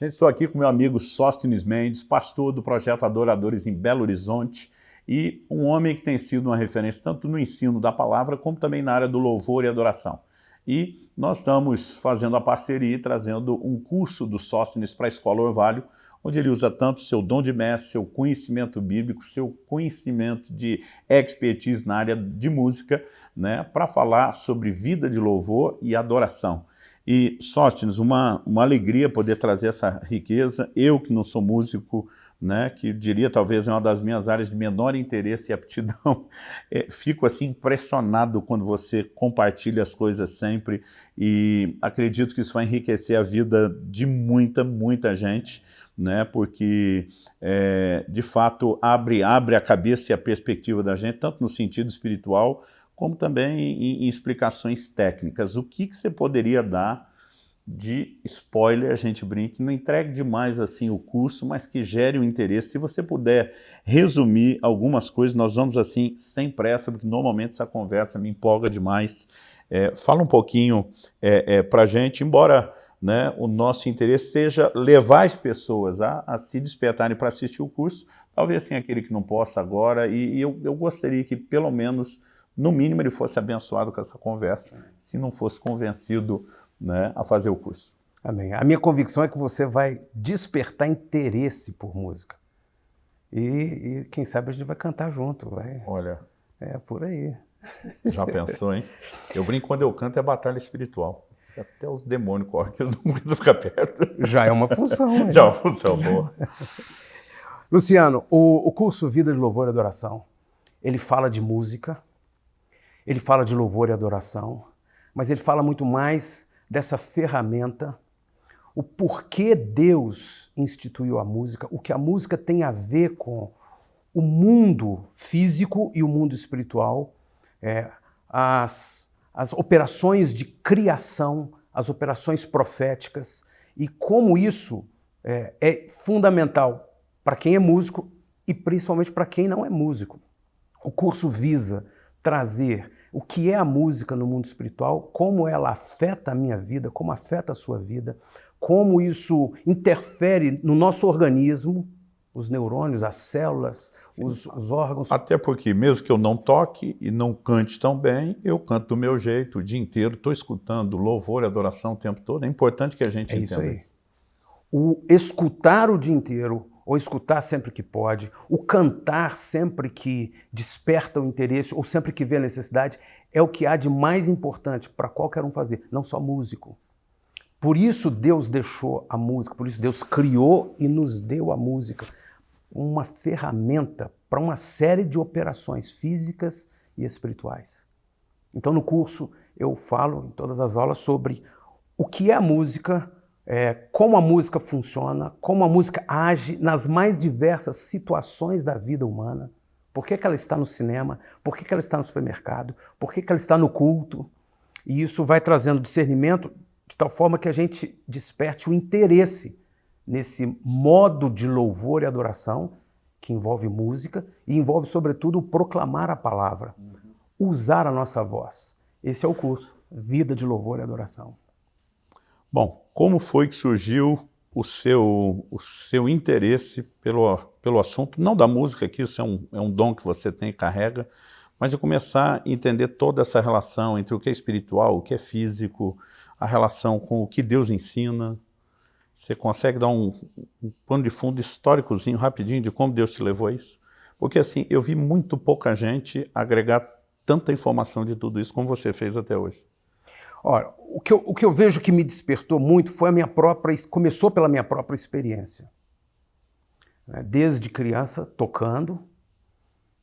Gente, estou aqui com meu amigo Sóstenes Mendes, pastor do Projeto Adoradores em Belo Horizonte e um homem que tem sido uma referência tanto no ensino da palavra como também na área do louvor e adoração. E nós estamos fazendo a parceria e trazendo um curso do Sóstenes para a Escola Orvalho, onde ele usa tanto seu dom de mestre, seu conhecimento bíblico, seu conhecimento de expertise na área de música, né, para falar sobre vida de louvor e adoração. E, Sóstenes, uma, uma alegria poder trazer essa riqueza. Eu, que não sou músico, né, que diria talvez é uma das minhas áreas de menor interesse e aptidão, é, fico assim impressionado quando você compartilha as coisas sempre e acredito que isso vai enriquecer a vida de muita, muita gente, né, porque é, de fato abre, abre a cabeça e a perspectiva da gente, tanto no sentido espiritual, como também em, em explicações técnicas. O que, que você poderia dar de spoiler, a gente brinca, não entregue demais assim o curso, mas que gere o interesse. Se você puder resumir algumas coisas, nós vamos assim, sem pressa, porque normalmente essa conversa me empolga demais. É, fala um pouquinho é, é, para a gente, embora né, o nosso interesse seja levar as pessoas a, a se despertarem para assistir o curso, talvez tenha aquele que não possa agora, e, e eu, eu gostaria que pelo menos no mínimo ele fosse abençoado com essa conversa, se não fosse convencido né, a fazer o curso. Amém. A minha convicção é que você vai despertar interesse por música. E, e quem sabe a gente vai cantar junto. Vai. Olha. É por aí. Já pensou, hein? Eu brinco quando eu canto é batalha espiritual. Até os demônios correm, que eles não aguentam ficar perto. Já é uma função. Já é uma função boa. Luciano, o, o curso Vida de Louvor e Adoração, ele fala de música, ele fala de louvor e adoração, mas ele fala muito mais dessa ferramenta, o porquê Deus instituiu a música, o que a música tem a ver com o mundo físico e o mundo espiritual, é, as, as operações de criação, as operações proféticas e como isso é, é fundamental para quem é músico e principalmente para quem não é músico. O curso visa trazer o que é a música no mundo espiritual, como ela afeta a minha vida, como afeta a sua vida, como isso interfere no nosso organismo, os neurônios, as células, os, os, órgãos. Até porque, mesmo que eu não toque e não cante tão bem, eu canto do meu jeito o dia inteiro, estou escutando louvor e adoração o tempo todo. É importante que a gente é entenda isso. Aí. O escutar o dia inteiro, ou escutar sempre que pode, o cantar sempre que desperta o interesse ou sempre que vê a necessidade, é o que há de mais importante para qualquer um fazer, não só músico. Por isso Deus deixou a música, por isso Deus criou e nos deu a música, uma ferramenta para uma série de operações físicas e espirituais. Então no curso eu falo em todas as aulas sobre o que é a música, é, como a música funciona, como a música age nas mais diversas situações da vida humana. Por que, que ela está no cinema? Por que, que ela está no supermercado? Por que, que ela está no culto? E isso vai trazendo discernimento de tal forma que a gente desperte o interesse nesse modo de louvor e adoração que envolve música e envolve, sobretudo, proclamar a palavra, usar a nossa voz. Esse é o curso, Vida de Louvor e Adoração. Bom, como foi que surgiu o seu, o seu interesse pelo, pelo assunto, não da música, que isso é um, é um dom que você tem e carrega, mas de começar a entender toda essa relação entre o que é espiritual, o que é físico, a relação com o que Deus ensina. Você consegue dar um, um pano de fundo históricozinho, rapidinho, de como Deus te levou a isso? Porque assim, eu vi muito pouca gente agregar tanta informação de tudo isso como você fez até hoje. Ora, o que, eu, o que eu vejo que me despertou muito foi a minha própria, começou pela minha própria experiência. Né, desde criança, tocando,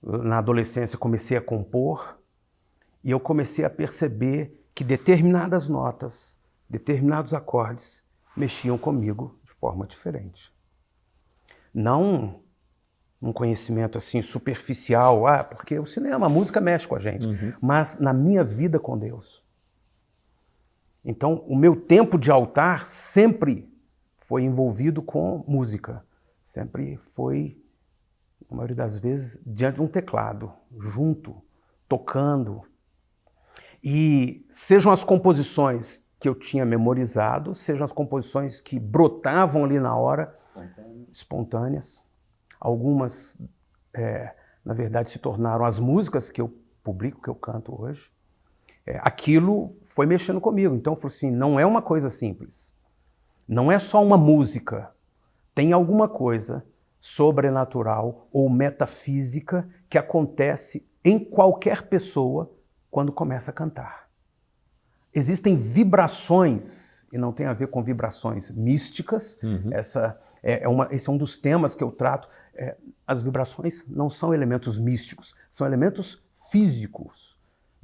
na adolescência comecei a compor, e eu comecei a perceber que determinadas notas, determinados acordes mexiam comigo de forma diferente. Não um conhecimento assim superficial, ah, porque o cinema, a música mexe com a gente, uhum. mas na minha vida com Deus. Então, o meu tempo de altar sempre foi envolvido com música. Sempre foi, na maioria das vezes, diante de um teclado, junto, tocando. E sejam as composições que eu tinha memorizado, sejam as composições que brotavam ali na hora, espontâneas. Algumas, é, na verdade, se tornaram as músicas que eu publico, que eu canto hoje. É, aquilo foi mexendo comigo. Então eu falei assim, não é uma coisa simples. Não é só uma música. Tem alguma coisa sobrenatural ou metafísica que acontece em qualquer pessoa quando começa a cantar. Existem vibrações, e não tem a ver com vibrações místicas, uhum. essa é, é uma, esse é um dos temas que eu trato. É, as vibrações não são elementos místicos, são elementos físicos,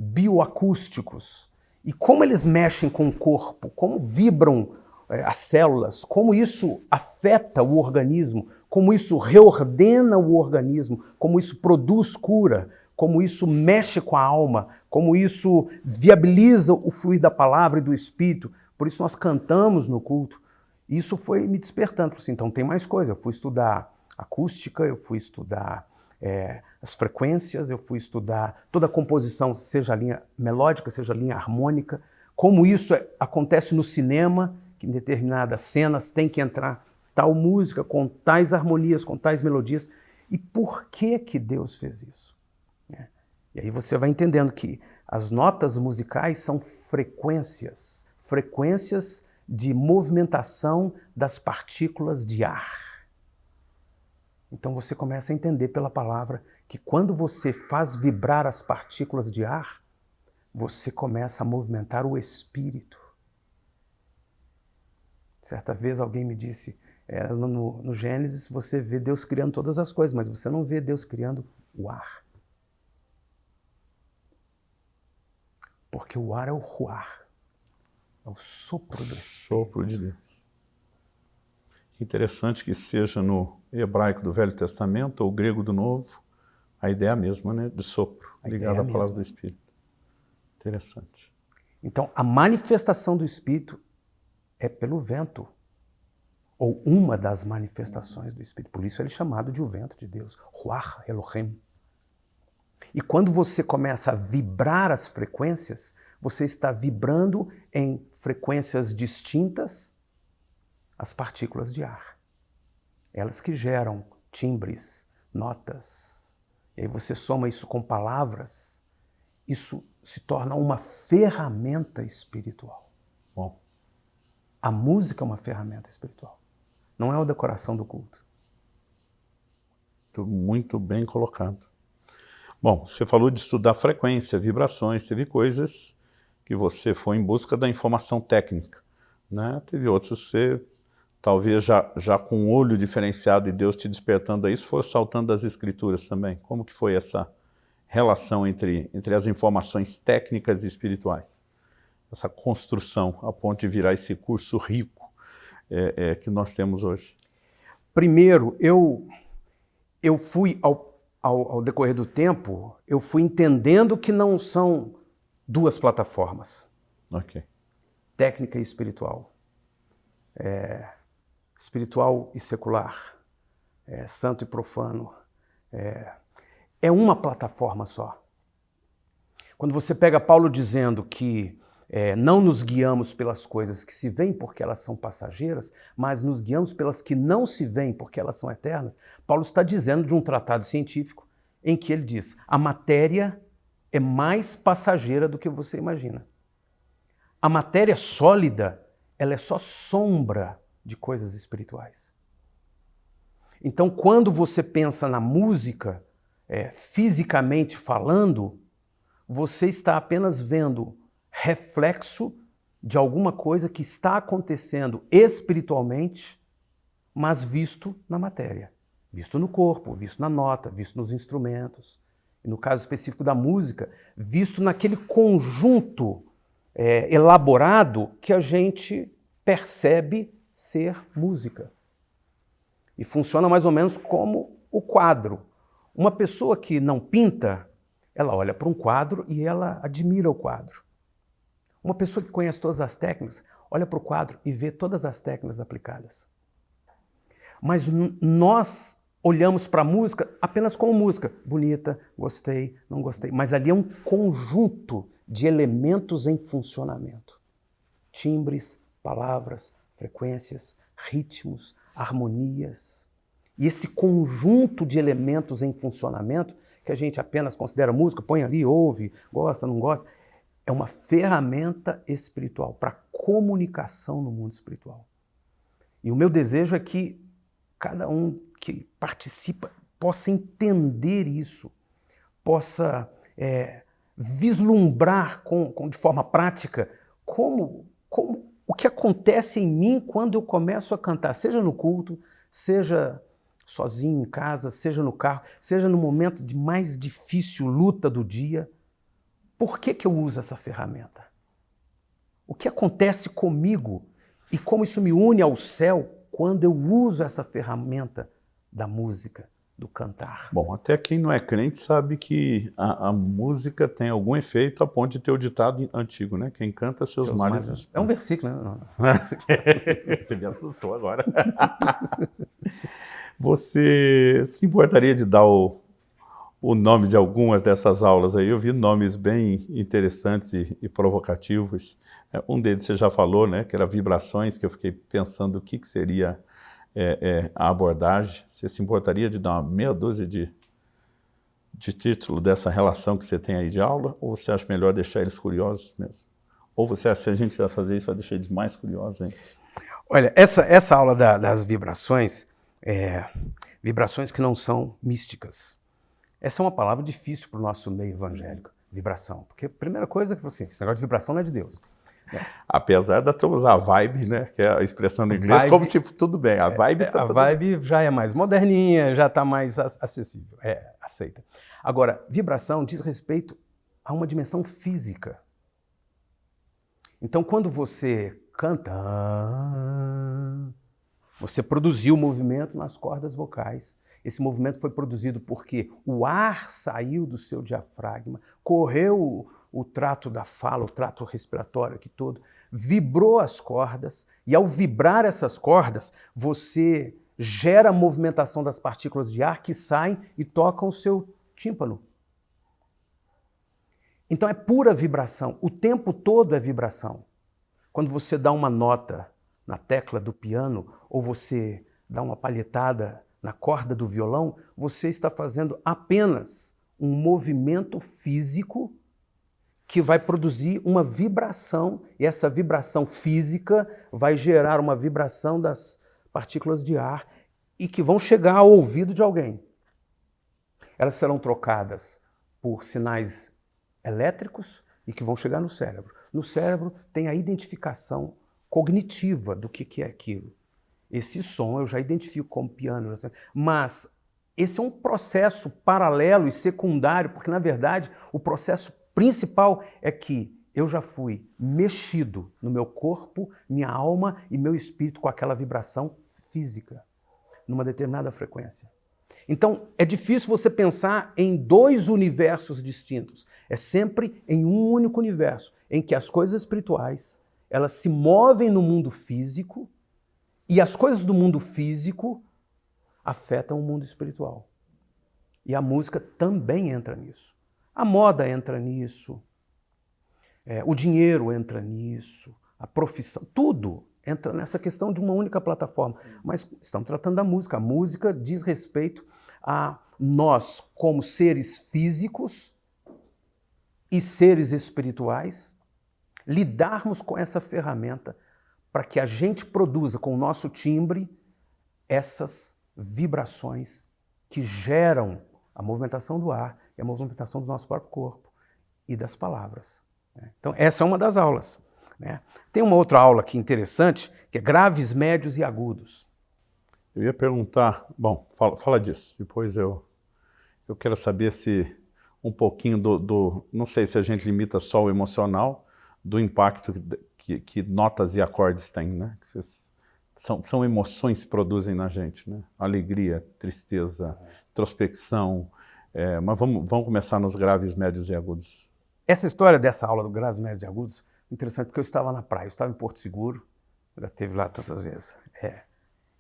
bioacústicos. E como eles mexem com o corpo, como vibram é, as células, como isso afeta o organismo, como isso reordena o organismo, como isso produz cura, como isso mexe com a alma, como isso viabiliza o fluir da palavra e do espírito. Por isso nós cantamos no culto. Isso foi me despertando. Assim, então tem mais coisa. Eu fui estudar acústica, eu fui estudar é, as frequências, eu fui estudar toda a composição, seja a linha melódica, seja a linha harmônica, como isso é, acontece no cinema, que em determinadas cenas tem que entrar tal música, com tais harmonias, com tais melodias. E por que que Deus fez isso? É. E aí você vai entendendo que as notas musicais são frequências, frequências de movimentação das partículas de ar. Então você começa a entender pela palavra que quando você faz vibrar as partículas de ar, você começa a movimentar o espírito. Certa vez alguém me disse, é, no, no Gênesis você vê Deus criando todas as coisas, mas você não vê Deus criando o ar. Porque o ar é o ruar, é o sopro do Sopro de Deus. Interessante que seja no hebraico do Velho Testamento ou grego do Novo, a ideia é a mesma, né? De sopro, ligada à palavra do Espírito. Interessante. Então, a manifestação do Espírito é pelo vento ou uma das manifestações do Espírito. Por isso ele é chamado de o vento de Deus, Ruach Elohim. E quando você começa a vibrar as frequências, você está vibrando em frequências distintas as partículas de ar. Elas que geram timbres, notas. E aí você soma isso com palavras, isso se torna uma ferramenta espiritual. Bom, a música é uma ferramenta espiritual. Não é a decoração do culto. Muito bem colocado. Bom, você falou de estudar frequência, vibrações, teve coisas que você foi em busca da informação técnica. Né? Teve outras que você, talvez já, já com um olho diferenciado e Deus te despertando a isso, foi saltando das escrituras também. Como que foi essa relação entre, entre as informações técnicas e espirituais? Essa construção a ponto de virar esse curso rico é, é, que nós temos hoje? Primeiro, eu, eu fui, ao, ao, ao decorrer do tempo, eu fui entendendo que não são duas plataformas. Ok. Técnica e espiritual. É, espiritual e secular. É, santo e profano. É, é uma plataforma só. Quando você pega Paulo dizendo que é, não nos guiamos pelas coisas que se veem porque elas são passageiras, mas nos guiamos pelas que não se veem porque elas são eternas. Paulo está dizendo de um tratado científico em que ele diz: a matéria é mais passageira do que você imagina. A matéria sólida, ela é só sombra de coisas espirituais. Então, quando você pensa na música, é, fisicamente falando, você está apenas vendo reflexo de alguma coisa que está acontecendo espiritualmente, mas visto na matéria. Visto no corpo, visto na nota, visto nos instrumentos. E no caso específico da música, visto naquele conjunto é, elaborado que a gente percebe ser música. E funciona mais ou menos como o quadro. Uma pessoa que não pinta, ela olha para um quadro e ela admira o quadro. Uma pessoa que conhece todas as técnicas, olha para o quadro e vê todas as técnicas aplicadas. Mas nós olhamos para a música apenas como música. Bonita, gostei, não gostei. Mas ali é um conjunto de elementos em funcionamento. timbres, palavras, frequências, ritmos, harmonias. E esse conjunto de elementos em funcionamento, que a gente apenas considera música, põe ali, ouve, gosta, não gosta, é uma ferramenta espiritual para comunicação no mundo espiritual. E o meu desejo é que cada um que participa possa entender isso, possa é, vislumbrar com, com, de forma prática como, como o que acontece em mim quando eu começo a cantar, seja no culto, seja sozinho em casa, seja no carro, seja no momento de mais difícil luta do dia. Por que, que eu uso essa ferramenta? O que acontece comigo e como isso me une ao céu quando eu uso essa ferramenta da música, do cantar? Bom, até quem não é crente sabe que a, a música tem algum efeito a ponto de ter o ditado antigo, né? Quem canta seus, seus males... males... É um versículo, né? Você me assustou agora. Você se importaria de dar o, o nome de algumas dessas aulas aí. Eu vi nomes bem interessantes e, e provocativos. É, um deles você já falou, né, que era vibrações, que eu fiquei pensando o que, que seria é, é, a abordagem. Você se importaria de dar uma meia dúzia de, de título dessa relação que você tem aí de aula? Ou você acha melhor deixar eles curiosos mesmo? Ou você acha que a gente vai fazer isso, vai deixar eles mais curiosos ainda? Olha, essa, essa aula da, das vibrações, é, vibrações que não são místicas, essa é uma palavra difícil para o nosso meio evangélico, vibração. Porque a primeira coisa é que assim, esse negócio de vibração não é de Deus. É. Apesar da turma usar vibe, né, que é a expressão no inglês, vibe, como se tudo bem, a vibe está é, A vibe bem. já é mais moderninha, já está mais acessível, é aceita. Agora, vibração diz respeito a uma dimensão física. Então, quando você canta, você produziu movimento nas cordas vocais esse movimento foi produzido porque o ar saiu do seu diafragma, correu o trato da fala, o trato respiratório aqui todo, vibrou as cordas, e ao vibrar essas cordas, você gera a movimentação das partículas de ar que saem e tocam o seu tímpano. Então é pura vibração, o tempo todo é vibração. Quando você dá uma nota na tecla do piano ou você dá uma palhetada na corda do violão, você está fazendo apenas um movimento físico que vai produzir uma vibração, e essa vibração física vai gerar uma vibração das partículas de ar e que vão chegar ao ouvido de alguém. Elas serão trocadas por sinais elétricos e que vão chegar no cérebro. No cérebro tem a identificação cognitiva do que é aquilo. Esse som eu já identifico como piano, mas esse é um processo paralelo e secundário, porque na verdade o processo principal é que eu já fui mexido no meu corpo, minha alma e meu espírito com aquela vibração física, numa determinada frequência. Então, é difícil você pensar em dois universos distintos. É sempre em um único universo, em que as coisas espirituais, elas se movem no mundo físico e as coisas do mundo físico afetam o mundo espiritual. E a música também entra nisso. A moda entra nisso, é, o dinheiro entra nisso, a profissão, tudo entra nessa questão de uma única plataforma. Mas estamos tratando da música. A música diz respeito a nós, como seres físicos e seres espirituais, lidarmos com essa ferramenta para que a gente produza com o nosso timbre essas vibrações que geram a movimentação do ar e a movimentação do nosso próprio corpo e das palavras. Né? Então, essa é uma das aulas. Né? Tem uma outra aula aqui interessante, que é graves, médios e agudos. Eu ia perguntar, bom, fala, fala disso, depois eu, eu quero saber se um pouquinho do, do, não sei se a gente limita só o emocional, do impacto que, que notas e acordes têm, né? Que são, são emoções que produzem na gente, né? Alegria, tristeza, introspecção. É, mas vamos, vamos começar nos graves, médios e agudos. Essa história dessa aula do graves, médios e agudos, interessante, porque eu estava na praia, eu estava em Porto Seguro, já teve lá tantas vezes. É.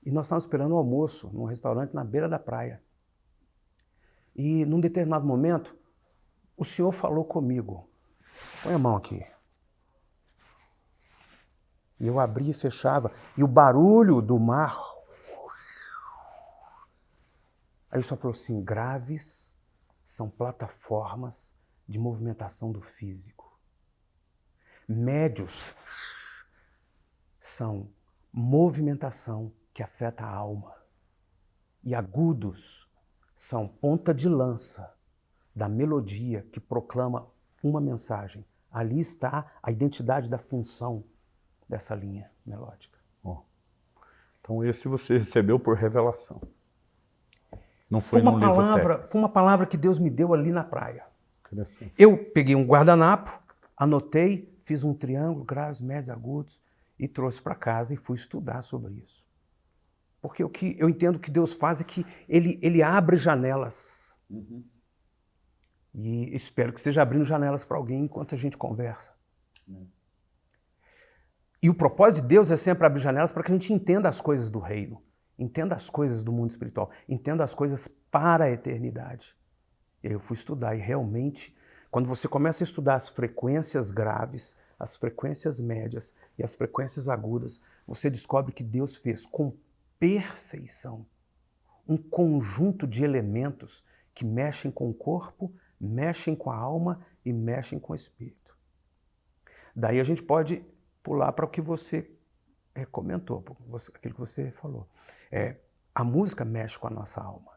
E nós estávamos esperando o almoço num restaurante na beira da praia. E num determinado momento, o senhor falou comigo. Põe a mão aqui. E eu abria e fechava. E o barulho do mar. Aí só falou assim: graves são plataformas de movimentação do físico. Médios são movimentação que afeta a alma. E agudos são ponta de lança da melodia que proclama uma mensagem. Ali está a identidade da função dessa linha melódica. Oh. Então esse você recebeu por revelação. Não foi, foi uma palavra, Foi uma palavra que Deus me deu ali na praia. Eu peguei um guardanapo, anotei, fiz um triângulo, graves, médios, agudos, e trouxe para casa e fui estudar sobre isso. Porque o que eu entendo que Deus faz é que Ele, ele abre janelas. Uhum. E espero que esteja abrindo janelas para alguém enquanto a gente conversa. Uhum. E o propósito de Deus é sempre abrir janelas para que a gente entenda as coisas do reino, entenda as coisas do mundo espiritual, entenda as coisas para a eternidade. E aí eu fui estudar e realmente, quando você começa a estudar as frequências graves, as frequências médias e as frequências agudas, você descobre que Deus fez com perfeição um conjunto de elementos que mexem com o corpo, mexem com a alma e mexem com o espírito. Daí a gente pode pular para o que você é, comentou, aquilo que você falou. É, a música mexe com a nossa alma.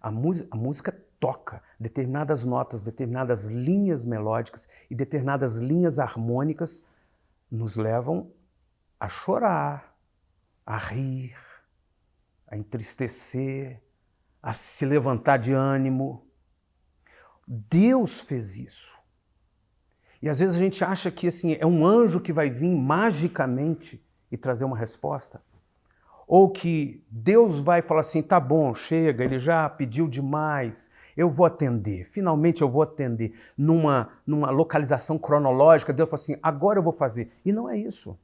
A, a música toca determinadas notas, determinadas linhas melódicas e determinadas linhas harmônicas nos levam a chorar, a rir, a entristecer, a se levantar de ânimo. Deus fez isso. E às vezes a gente acha que assim é um anjo que vai vir magicamente e trazer uma resposta. Ou que Deus vai falar assim: tá bom, chega, ele já pediu demais, eu vou atender, finalmente eu vou atender. Numa, numa localização cronológica, Deus fala assim: agora eu vou fazer. E não é isso.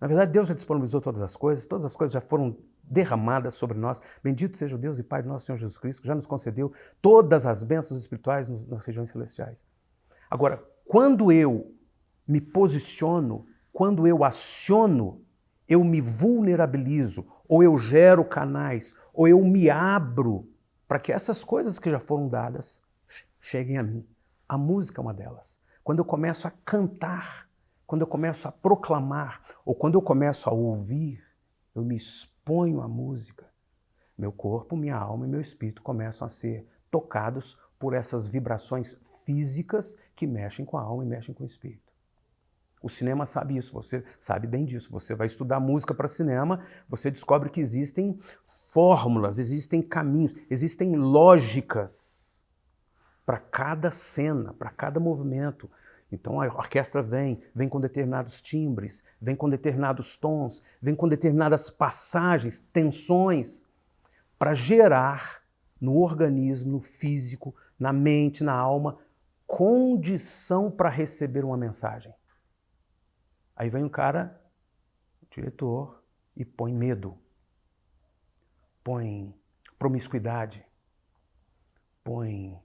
Na verdade, Deus já disponibilizou todas as coisas, todas as coisas já foram derramadas sobre nós. Bendito seja o Deus e Pai de nosso Senhor Jesus Cristo, que já nos concedeu todas as bênçãos espirituais nas regiões celestiais. Agora, quando eu me posiciono, quando eu aciono, eu me vulnerabilizo, ou eu gero canais, ou eu me abro para que essas coisas que já foram dadas cheguem a mim. A música é uma delas. Quando eu começo a cantar, quando eu começo a proclamar, ou quando eu começo a ouvir, eu me exponho à música. Meu corpo, minha alma e meu espírito começam a ser tocados por essas vibrações físicas que mexem com a alma e mexem com o espírito. O cinema sabe isso, você sabe bem disso. Você vai estudar música para cinema, você descobre que existem fórmulas, existem caminhos, existem lógicas para cada cena, para cada movimento. Então a orquestra vem, vem com determinados timbres, vem com determinados tons, vem com determinadas passagens, tensões, para gerar no organismo, no físico, na mente, na alma, condição para receber uma mensagem. Aí vem um cara, o diretor, e põe medo, põe promiscuidade, põe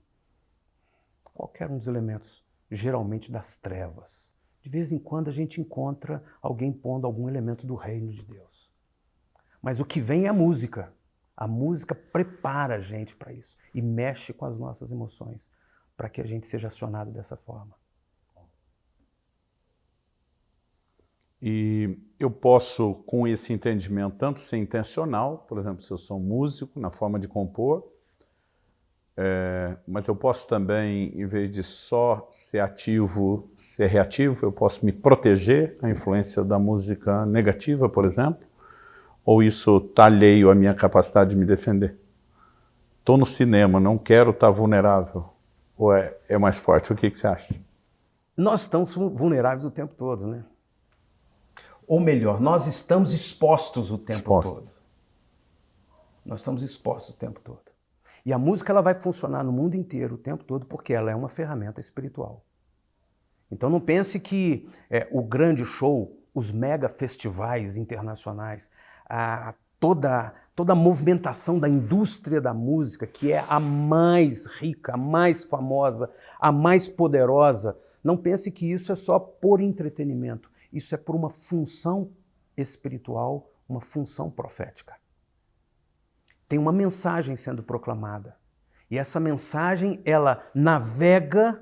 qualquer um dos elementos, geralmente das trevas. De vez em quando a gente encontra alguém pondo algum elemento do reino de Deus. Mas o que vem é a música. A música prepara a gente para isso e mexe com as nossas emoções para que a gente seja acionado dessa forma. E eu posso, com esse entendimento, tanto ser intencional, por exemplo, se eu sou músico, na forma de compor, é, mas eu posso também, em vez de só ser ativo, ser reativo, eu posso me proteger a influência da música negativa, por exemplo, ou isso está alheio à minha capacidade de me defender? Estou no cinema, não quero estar tá vulnerável. Ou é, é mais forte? O que, que você acha? Nós estamos vulneráveis o tempo todo, né? Ou melhor, nós estamos expostos o tempo Exposto. todo. Nós estamos expostos o tempo todo. E a música ela vai funcionar no mundo inteiro o tempo todo porque ela é uma ferramenta espiritual. Então não pense que é, o grande show, os mega festivais internacionais, a, toda, toda a movimentação da indústria da música, que é a mais rica, a mais famosa, a mais poderosa, não pense que isso é só por entretenimento. isso é por uma função espiritual, uma função profética. Tem uma mensagem sendo proclamada. E essa mensagem, ela navega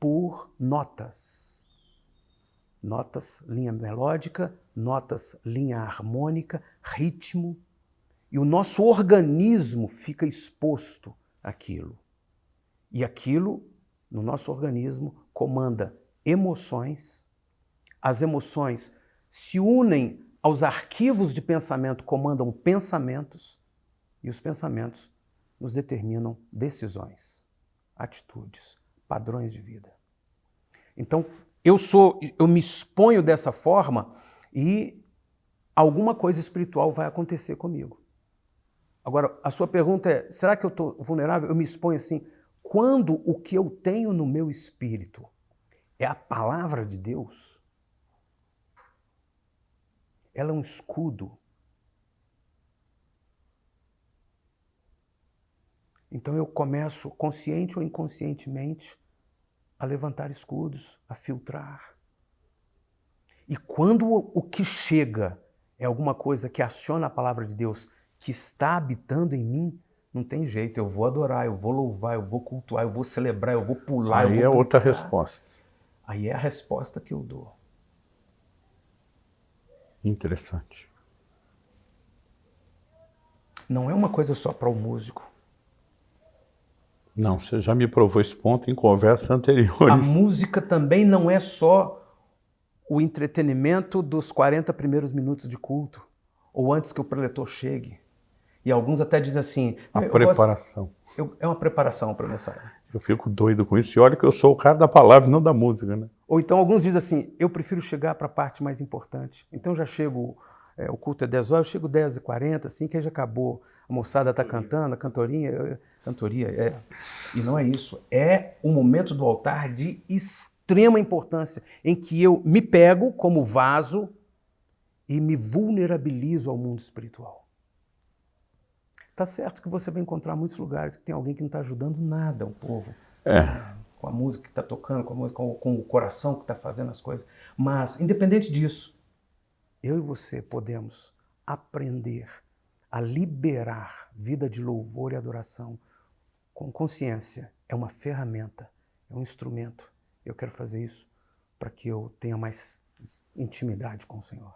por notas. Notas, linha melódica, notas, linha harmônica, ritmo. E o nosso organismo fica exposto àquilo. E aquilo, no nosso organismo, comanda emoções. As emoções se unem aos arquivos de pensamento, comandam pensamentos. E os pensamentos nos determinam decisões, atitudes, padrões de vida. Então, eu sou, eu me exponho dessa forma e alguma coisa espiritual vai acontecer comigo. Agora, a sua pergunta é: será que eu estou vulnerável? Eu me exponho assim. Quando o que eu tenho no meu espírito é a palavra de Deus, ela é um escudo. Então eu começo, consciente ou inconscientemente, a levantar escudos, a filtrar. E quando o que chega é alguma coisa que aciona a palavra de Deus que está habitando em mim, não tem jeito, eu vou adorar, eu vou louvar, eu vou cultuar, eu vou celebrar, eu vou pular. Aí vou é outra resposta. Aí é a resposta que eu dou. Interessante. Não é uma coisa só para o músico. Não, você já me provou esse ponto em conversas anteriores. A música também não é só o entretenimento dos 40 primeiros minutos de culto, ou antes que o preletor chegue. E alguns até dizem assim... A preparação. Eu, é uma preparação para a mensagem. Eu fico doido com isso. E olha que eu sou o cara da palavra, não da música, né? Ou então alguns dizem assim, eu prefiro chegar para a parte mais importante. Então já chego, é, o culto é 10 horas, eu chego 10 e 40 assim, que aí já acabou. A moçada está cantando, a cantorinha, cantoria, é. E não é isso. É o momento do altar de extrema importância, em que eu me pego como vaso e me vulnerabilizo ao mundo espiritual. Tá certo que você vai encontrar muitos lugares que tem alguém que não está ajudando nada o povo. É. Com a música que está tocando, com, a música, com, com o coração que está fazendo as coisas. Mas, independente disso, eu e você podemos aprender a liberar vida de louvor e adoração com consciência. É uma ferramenta, é um instrumento. Eu quero fazer isso para que eu tenha mais intimidade com o Senhor.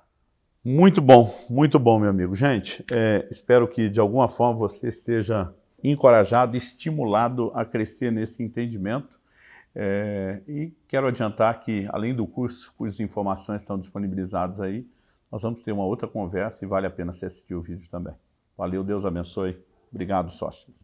Muito bom, muito bom, meu amigo. Gente, é, espero que de alguma forma você esteja encorajado, estimulado a crescer nesse entendimento. É, e quero adiantar que, além do curso, cujas informações estão disponibilizadas aí, nós vamos ter uma outra conversa e vale a pena você assistir o vídeo também. Valeu, Deus abençoe. Obrigado, sócios.